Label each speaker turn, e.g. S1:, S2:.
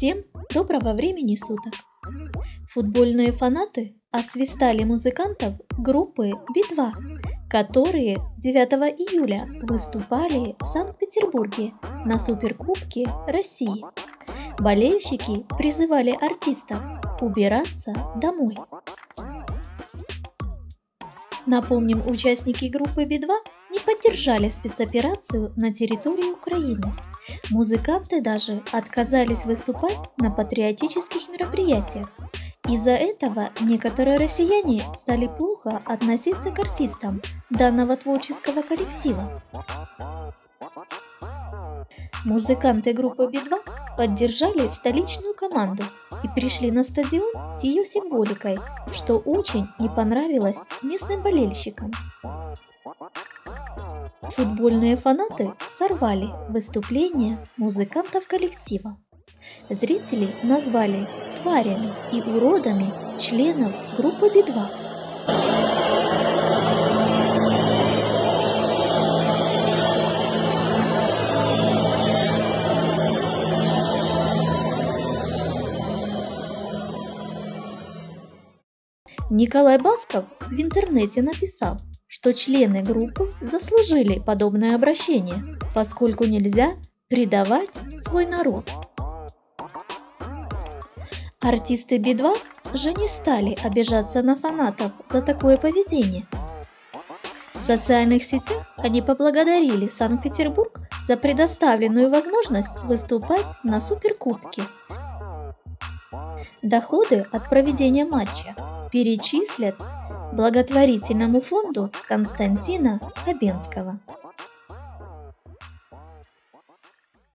S1: Всем доброго времени суток! Футбольные фанаты освистали музыкантов группы Би-2, которые 9 июля выступали в Санкт-Петербурге на Суперкубке России. Болельщики призывали артистов убираться домой. Напомним, участники группы Би-2 поддержали спецоперацию на территории Украины. Музыканты даже отказались выступать на патриотических мероприятиях. Из-за этого некоторые россияне стали плохо относиться к артистам данного творческого коллектива. Музыканты группы Би-2 поддержали столичную команду и пришли на стадион с ее символикой, что очень не понравилось местным болельщикам. Футбольные фанаты сорвали выступление музыкантов коллектива. Зрители назвали тварями и уродами членов группы Би-2. Николай Басков в интернете написал, что члены группы заслужили подобное обращение, поскольку нельзя предавать свой народ. Артисты Би-2 же не стали обижаться на фанатов за такое поведение. В социальных сетях они поблагодарили Санкт-Петербург за предоставленную возможность выступать на Суперкубке. Доходы от проведения матча перечислят благотворительному фонду Константина Хабенского.